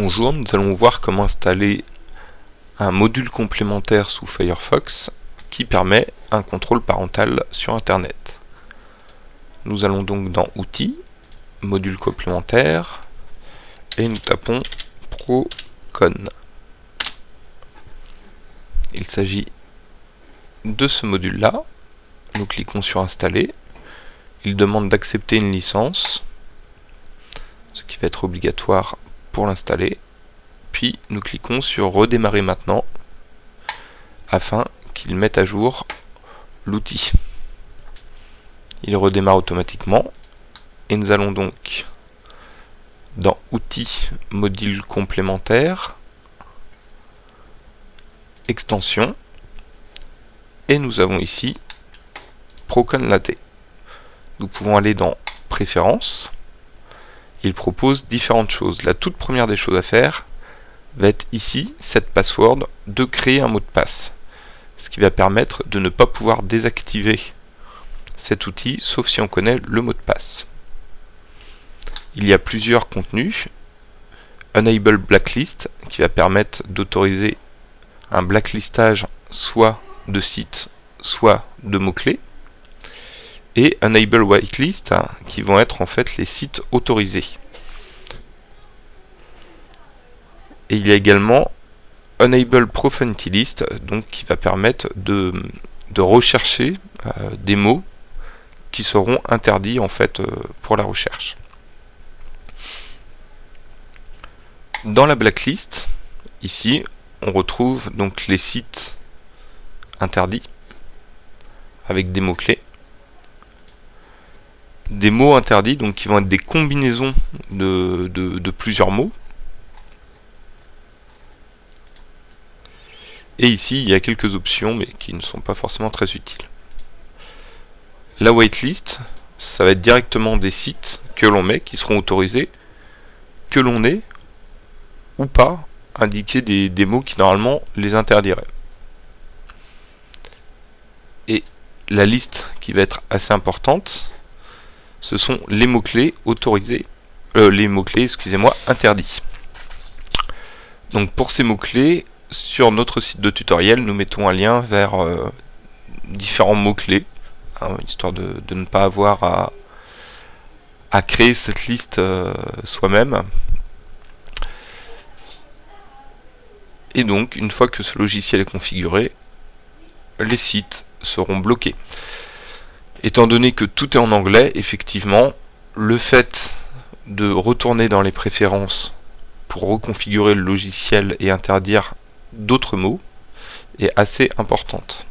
Bonjour, nous allons voir comment installer un module complémentaire sous Firefox qui permet un contrôle parental sur Internet. Nous allons donc dans Outils, Module complémentaire, et nous tapons Procon. Il s'agit de ce module-là. Nous cliquons sur Installer. Il demande d'accepter une licence, ce qui va être obligatoire l'installer. Puis nous cliquons sur redémarrer maintenant afin qu'il mette à jour l'outil. Il redémarre automatiquement et nous allons donc dans outils module complémentaire extension et nous avons ici Procon Latte. Nous pouvons aller dans préférences il propose différentes choses. La toute première des choses à faire va être ici, cette password, de créer un mot de passe. Ce qui va permettre de ne pas pouvoir désactiver cet outil, sauf si on connaît le mot de passe. Il y a plusieurs contenus. Enable Blacklist, qui va permettre d'autoriser un blacklistage soit de sites, soit de mots-clés et Enable Whitelist, hein, qui vont être en fait les sites autorisés. Et il y a également Enable Profanity List, donc qui va permettre de, rechercher euh, des mots qui seront interdits en fait euh, pour la recherche. Dans la blacklist, ici, on retrouve donc les sites interdits avec des mots-clés des mots interdits, donc qui vont être des combinaisons de, plusieurs mots. Et ici, il y a quelques options, mais qui ne sont pas forcément très utiles. La whitelist, ça va être directement des sites que l'on met, qui seront autorisés, que l'on ait ou pas indiquer des, des mots qui normalement les interdiraient. Et la liste qui va être assez importante, ce sont les mots-clés autorisés, euh, les mots-clés, excusez-moi, interdits. Donc pour ces mots-clés, sur notre site de tutoriel, nous mettons un lien vers euh, différents mots-clés, hein, histoire de, ne pas avoir à, créer cette liste euh, soi-même. Et donc, une fois que ce logiciel est configuré, les sites seront bloqués. Étant donné que tout est en anglais, effectivement, le fait de retourner dans les préférences pour reconfigurer le logiciel et interdire d'autres mots est assez importante.